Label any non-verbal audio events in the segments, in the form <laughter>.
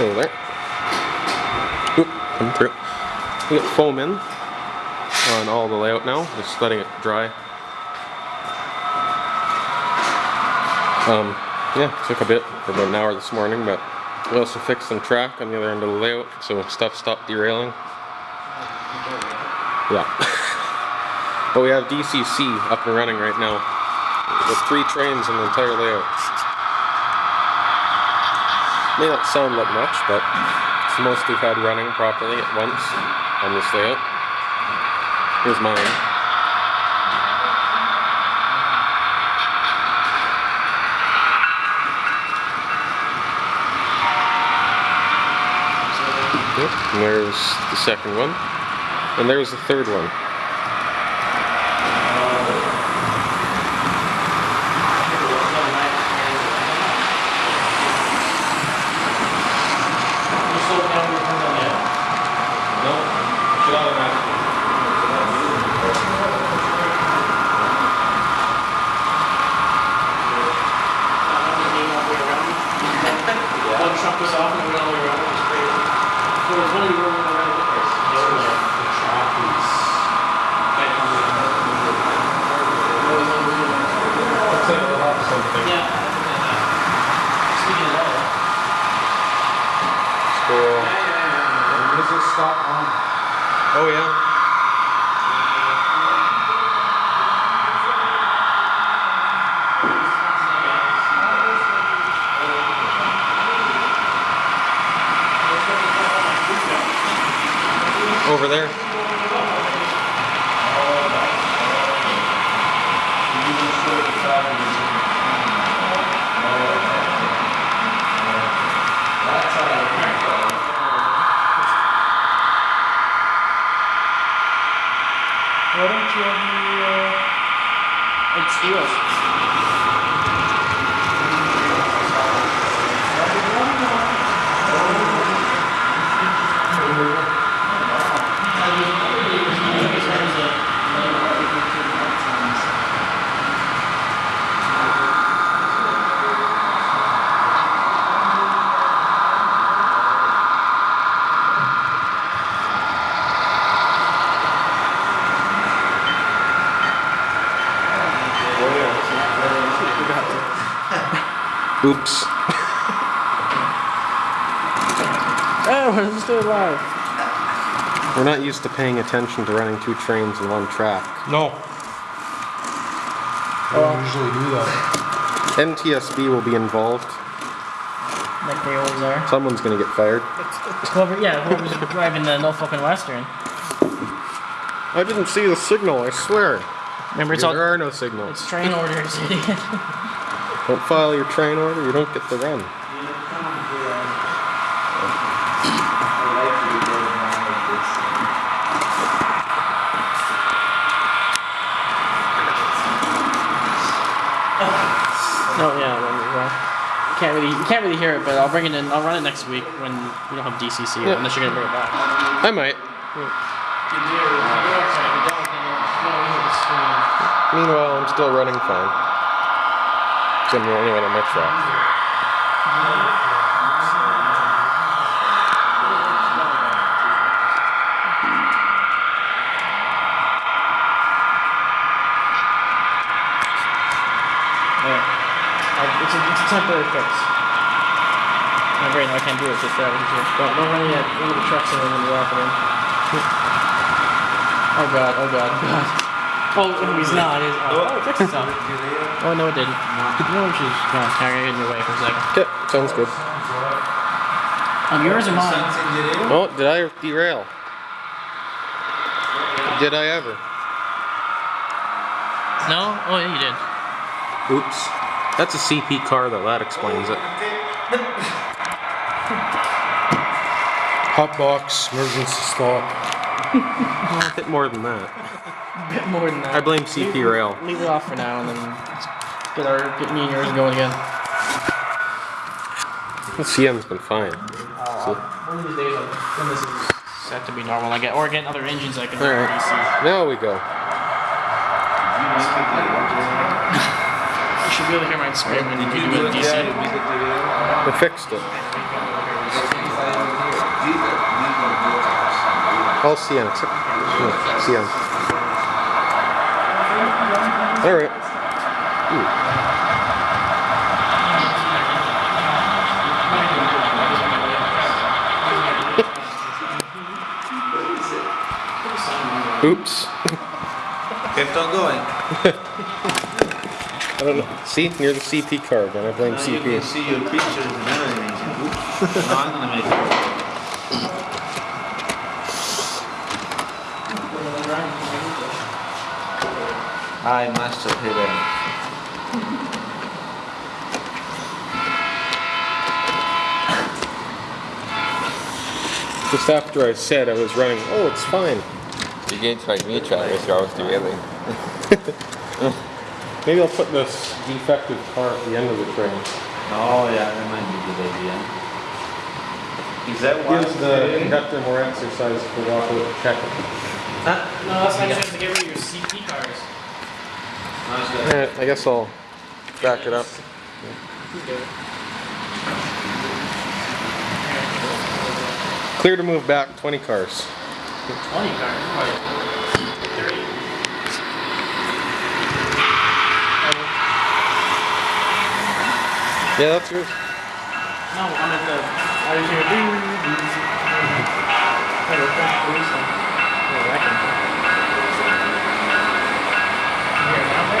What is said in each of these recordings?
Over there. Oop, come through. We got foam in on all the layout now, just letting it dry. Um, yeah, took a bit for about an hour this morning, but we also fixed some track on the other end of the layout, so stuff stopped derailing. Yeah. <laughs> but we have DCC up and running right now with three trains in the entire layout. May not sound like much, but it's the most we've had running properly at once on this layout. Here's mine. Yep, and there's the second one. And there's the third one. Truck was off and went all the way around. It was crazy. So it was one of you rolling around the place. The track is. Yeah. Speaking of that. Squirrel. Does it stop on? Oh yeah. Over there. Why don't you have the, uh, it's wheels? Oops. <laughs> Oh, we're still alive. We're not used to paying attention to running two trains in one track. No. I don't usually do that. NTSB will be involved. Like they always are. Someone's gonna get fired. Whoever, yeah, whoever's <laughs> driving the no fucking Western. I didn't see the signal, I swear. Remember, it's there all, are no signals. it's train orders, idiot. <laughs> Don't file your train order, you don't get the run. Oh yeah, well, can't really, you can't really hear it, but I'll bring it in. I'll run it next week when we don't have DCC, Yeah. unless you're gonna bring it back. I might. Meanwhile, I'm still running fine. 'Cause I'm the only one on my track. Uh, It's a, it's a temporary fix. My brain, I can't do it. It's just that easier. Don't, don't run yet. One of the trucks in when you wrap it in. Oh god, oh god, oh god. Oh, he's not. He's, oh, oh, it fixed itself. Oh, no, it didn't. No, she's gone. Sorry, I got in your way for a second. Okay, sounds good. Um, yours or mine? Oh, did I derail? Did I ever? No? Oh, yeah, you did. Oops. That's a CP car though, that explains it. Hot box, emergency stop. <laughs> A bit more than that. Bit more than that. I blame CP leave, Rail. Leave it off for now and then get our get me and yours going again. CN's been fine. Uh, one of days when this is set to be normal again, or get other engines I can All right. DC. Now we go. you should be able to hear my experiment when you do DC. We fixed it. All CM except CM. CN. All right. Oops. <laughs> Kept on going. I don't know. See, near the CP card, and I blame Now you CP. can see your pictures and everything. Oops. Now I'm gonna make it. <laughs> I must have hit him. Just after I said I was running, oh, it's fine. You can't like me, try Travis. You're always too early. Maybe I'll put this defective car at the end of the train. Oh yeah, that might be a good idea. Is that why? Gives the conductor more exercise to walk out and check. Huh? No, that's not just to get rid of your CP cars. Good. Eh, I guess I'll back it up. Clear to move back 20 cars. 20 cars. Yeah, that's yours. No, I'm at the. I was here. Ding, ding. I was back police and- Yeah, that can- Yeah, now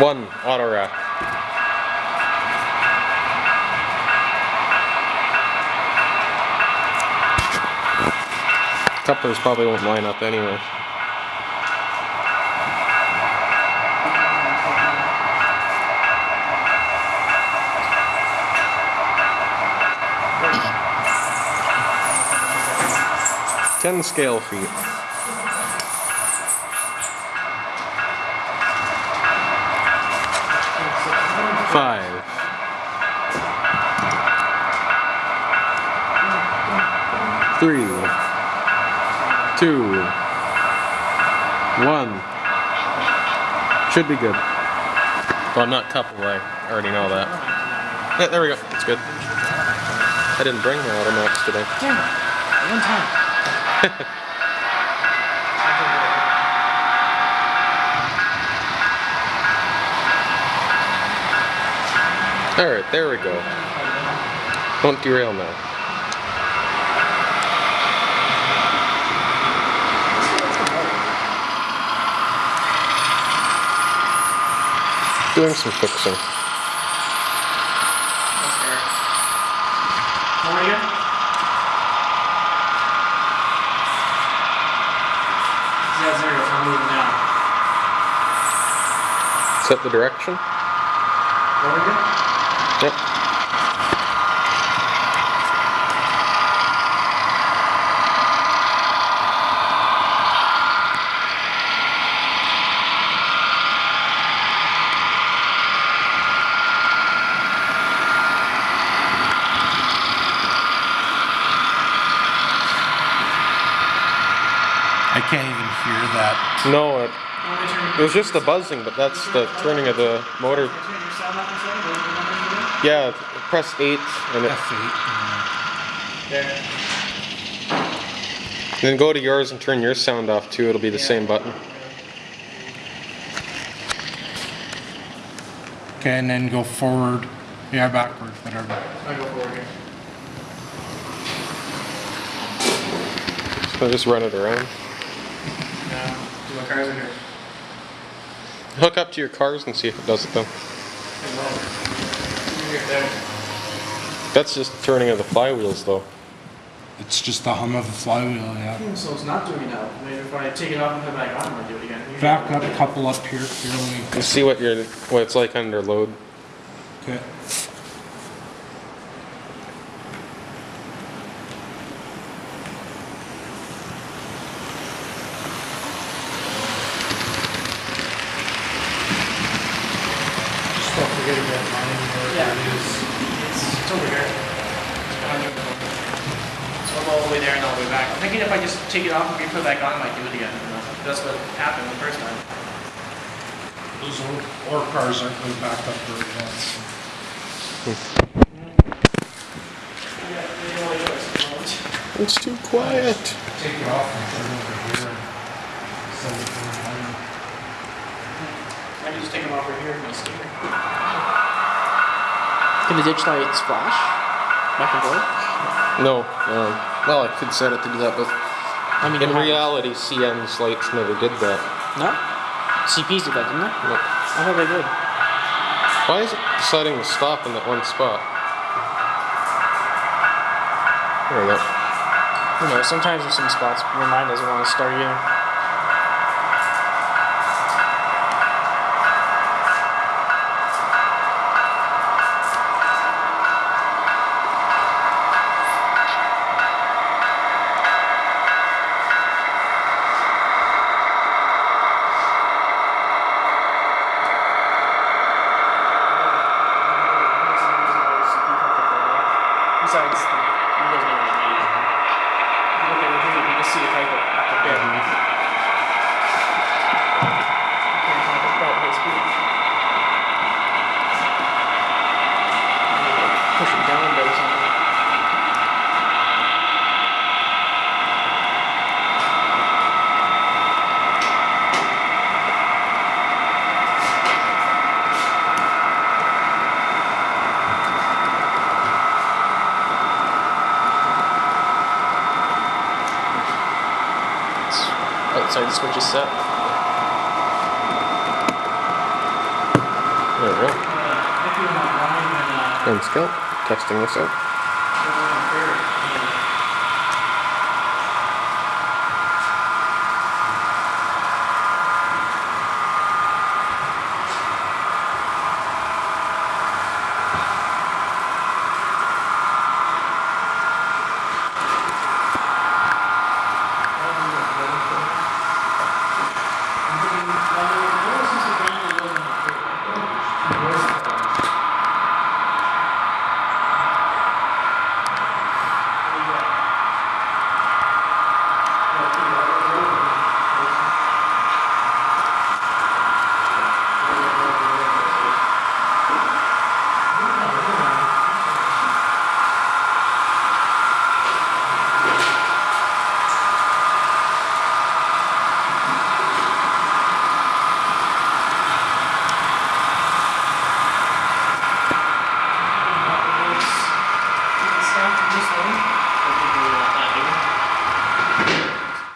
One auto. Couplers probably won't line up anyway. Ten scale feet. Five. Three. Two. One. Should be good. Well, I'm not coupled, I already know that. Yeah, there we go. It's good. I didn't bring my automatics today. Damn it. One time. <laughs> Alright, there we go. Don't derail now. Doing some fixing. Down. Set the direction. What are you? Yep. I can't even hear that. No, it, Want me to turn it was just the buzzing, but that's the turning of the motor. Turn your sound up or something? What do you want me to do? Yeah, press 8 and it, F8. There. then go to yours and turn your sound off too. It'll be the same button. Okay, and then go forward. Yeah, backward, whatever. I'll go forward here. So just run it around. No. Do my cars in here. Hook up to your cars and see if it does it though. It there. That's just turning of the flywheels though. It's just the hum of the flywheel, yeah. Hmm, So it's not doing that. now. Maybe if I take it off and put it back on, it might do it again. Usually Back up a couple up here. Here, let me. You see what your what it's like under load. Okay. over here. It's behind the door. So I'll go all the way there and all the way back. I'm thinking if I just take it off and re-put it back on, I might do it again. That's what happened the first time. Those old, old cars aren't really backed up very well. so. Yeah, there's no other choice at the moment. It's too quiet. Take it off and put it over here. and sell it for a. I can just take them off right here with my sticker. Can the ditch lights flash? Back and forth? No, um, well, I could set it to do that, but I mean, in reality, CN's lights never did that. No? CPs did that, didn't they? No. I thought they did. Why is it deciding to stop in that one spot? There we go. Who knows? Sometimes in some spots, your mind doesn't want to start either. Besides, the windows never made. If you look at it here, you can see it right up the bit. Can't talk about high speed. Push it down a bit or something. Outside the switch is set. There we go. And Scout, testing this out.